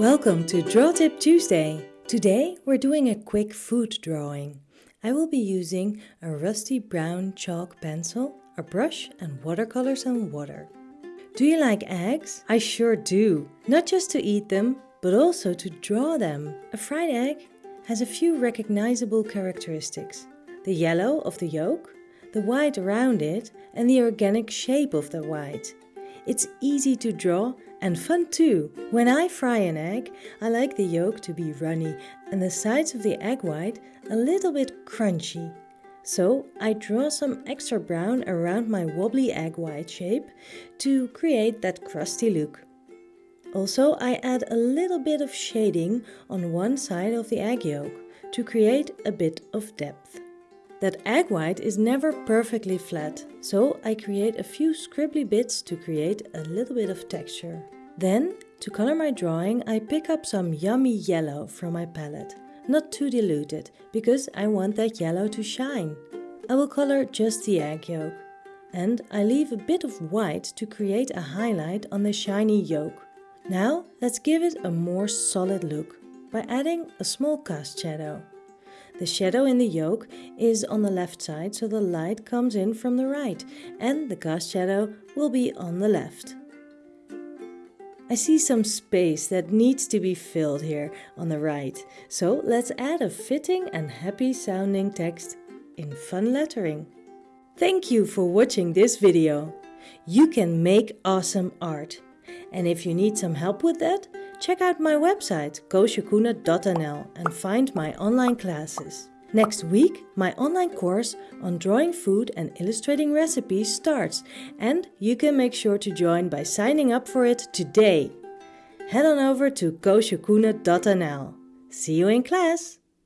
Welcome to Draw Tip Tuesday. Today we're doing a quick food drawing. I will be using a rusty brown chalk pencil, a brush and watercolors and water. Do you like eggs? I sure do. Not just to eat them, but also to draw them. A fried egg has a few recognizable characteristics. The yellow of the yolk, the white around it and the organic shape of the white. It's easy to draw and fun too. When I fry an egg, I like the yolk to be runny and the sides of the egg white a little bit crunchy. So I draw some extra brown around my wobbly egg white shape to create that crusty look. Also I add a little bit of shading on one side of the egg yolk to create a bit of depth. That egg white is never perfectly flat, so I create a few scribbly bits to create a little bit of texture. Then, to color my drawing, I pick up some yummy yellow from my palette. Not too diluted, because I want that yellow to shine. I will color just the egg yolk. And I leave a bit of white to create a highlight on the shiny yolk. Now, let's give it a more solid look by adding a small cast shadow. The shadow in the yolk is on the left side so the light comes in from the right and the cast shadow will be on the left. I see some space that needs to be filled here on the right, so let's add a fitting and happy sounding text in fun lettering. Thank you for watching this video. You can make awesome art. And if you need some help with that, check out my website koosjekoene.nl and find my online classes. Next week, my online course on drawing food and illustrating recipes starts and you can make sure to join by signing up for it today. Head on over to koosjekoene.nl. See you in class!